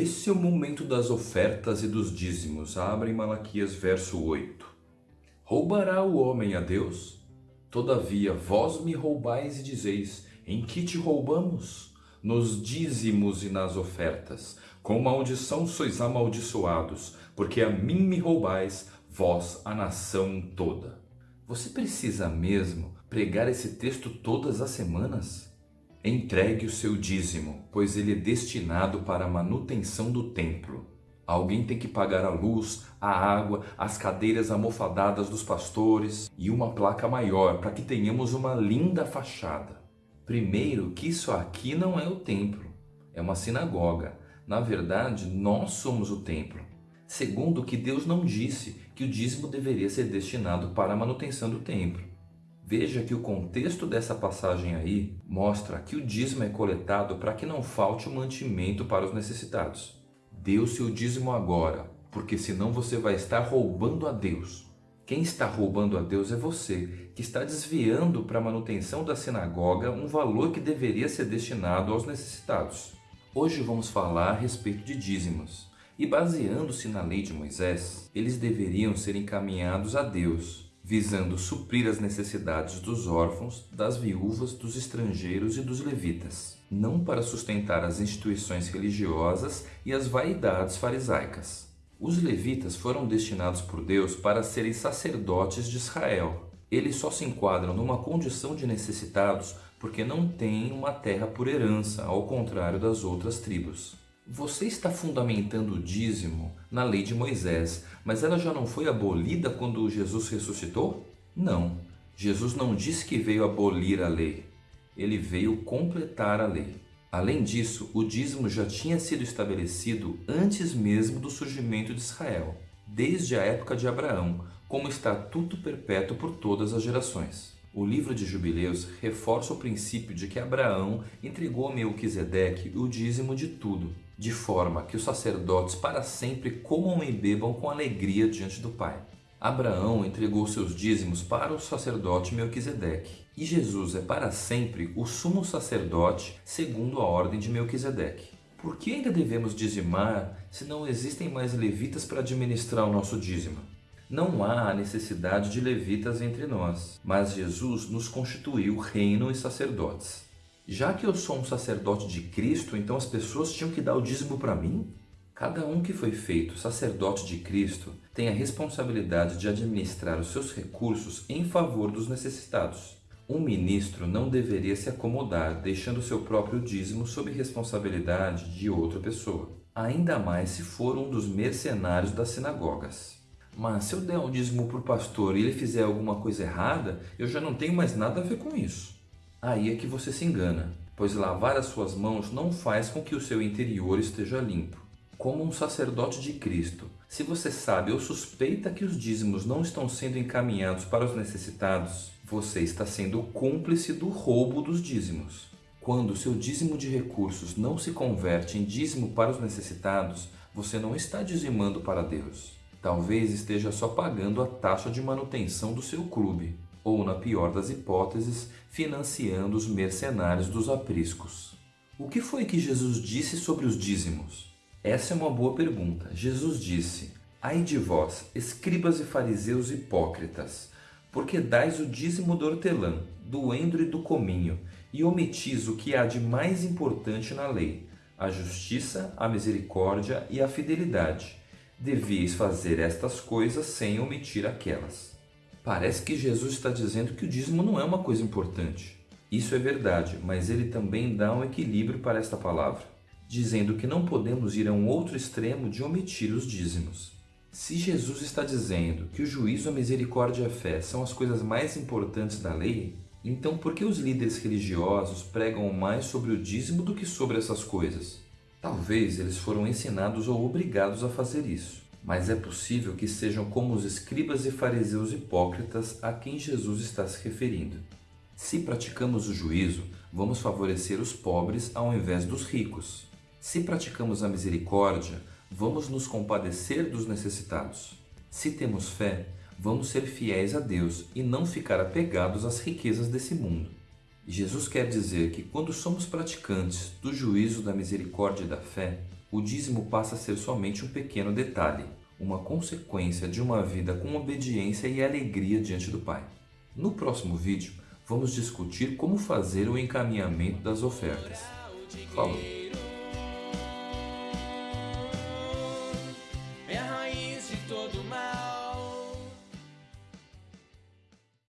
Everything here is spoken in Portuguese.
Esse é o momento das ofertas e dos dízimos. Abre em Malaquias verso 8. Roubará o homem a Deus? Todavia vós me roubais e dizeis, em que te roubamos? Nos dízimos e nas ofertas. Com maldição sois amaldiçoados, porque a mim me roubais, vós a nação toda. Você precisa mesmo pregar esse texto todas as semanas? Entregue o seu dízimo, pois ele é destinado para a manutenção do templo. Alguém tem que pagar a luz, a água, as cadeiras almofadadas dos pastores e uma placa maior para que tenhamos uma linda fachada. Primeiro que isso aqui não é o templo, é uma sinagoga. Na verdade, nós somos o templo. Segundo que Deus não disse que o dízimo deveria ser destinado para a manutenção do templo. Veja que o contexto dessa passagem aí mostra que o dízimo é coletado para que não falte o mantimento para os necessitados. Dê o seu dízimo agora, porque senão você vai estar roubando a Deus. Quem está roubando a Deus é você, que está desviando para a manutenção da sinagoga um valor que deveria ser destinado aos necessitados. Hoje vamos falar a respeito de dízimos. E baseando-se na lei de Moisés, eles deveriam ser encaminhados a Deus, visando suprir as necessidades dos órfãos, das viúvas, dos estrangeiros e dos levitas, não para sustentar as instituições religiosas e as vaidades farisaicas. Os levitas foram destinados por Deus para serem sacerdotes de Israel. Eles só se enquadram numa condição de necessitados porque não têm uma terra por herança, ao contrário das outras tribos. Você está fundamentando o dízimo na lei de Moisés, mas ela já não foi abolida quando Jesus ressuscitou? Não. Jesus não disse que veio abolir a lei. Ele veio completar a lei. Além disso, o dízimo já tinha sido estabelecido antes mesmo do surgimento de Israel, desde a época de Abraão, como estatuto perpétuo por todas as gerações. O livro de Jubileus reforça o princípio de que Abraão entregou a Melquisedeque o dízimo de tudo, de forma que os sacerdotes para sempre comam e bebam com alegria diante do Pai. Abraão entregou seus dízimos para o sacerdote Melquisedeque, e Jesus é para sempre o sumo sacerdote segundo a ordem de Melquisedeque. Por que ainda devemos dizimar se não existem mais levitas para administrar o nosso dízimo? Não há necessidade de levitas entre nós, mas Jesus nos constituiu reino e sacerdotes. Já que eu sou um sacerdote de Cristo, então as pessoas tinham que dar o dízimo para mim? Cada um que foi feito sacerdote de Cristo tem a responsabilidade de administrar os seus recursos em favor dos necessitados. Um ministro não deveria se acomodar deixando seu próprio dízimo sob responsabilidade de outra pessoa, ainda mais se for um dos mercenários das sinagogas. Mas se eu der um dízimo para o pastor e ele fizer alguma coisa errada, eu já não tenho mais nada a ver com isso. Aí é que você se engana, pois lavar as suas mãos não faz com que o seu interior esteja limpo. Como um sacerdote de Cristo, se você sabe ou suspeita que os dízimos não estão sendo encaminhados para os necessitados, você está sendo cúmplice do roubo dos dízimos. Quando seu dízimo de recursos não se converte em dízimo para os necessitados, você não está dizimando para Deus. Talvez esteja só pagando a taxa de manutenção do seu clube, ou, na pior das hipóteses, financiando os mercenários dos apriscos. O que foi que Jesus disse sobre os dízimos? Essa é uma boa pergunta. Jesus disse, Ai de vós, escribas e fariseus hipócritas, porque dais o dízimo do hortelã, do endro e do cominho, e omitis o que há de mais importante na lei, a justiça, a misericórdia e a fidelidade devíeis fazer estas coisas sem omitir aquelas. Parece que Jesus está dizendo que o dízimo não é uma coisa importante. Isso é verdade, mas ele também dá um equilíbrio para esta palavra, dizendo que não podemos ir a um outro extremo de omitir os dízimos. Se Jesus está dizendo que o juízo, a misericórdia e a fé são as coisas mais importantes da lei, então por que os líderes religiosos pregam mais sobre o dízimo do que sobre essas coisas? Talvez eles foram ensinados ou obrigados a fazer isso, mas é possível que sejam como os escribas e fariseus hipócritas a quem Jesus está se referindo. Se praticamos o juízo, vamos favorecer os pobres ao invés dos ricos. Se praticamos a misericórdia, vamos nos compadecer dos necessitados. Se temos fé, vamos ser fiéis a Deus e não ficar apegados às riquezas desse mundo. Jesus quer dizer que quando somos praticantes do juízo da misericórdia e da fé, o dízimo passa a ser somente um pequeno detalhe, uma consequência de uma vida com obediência e alegria diante do Pai. No próximo vídeo, vamos discutir como fazer o encaminhamento das ofertas. Falou!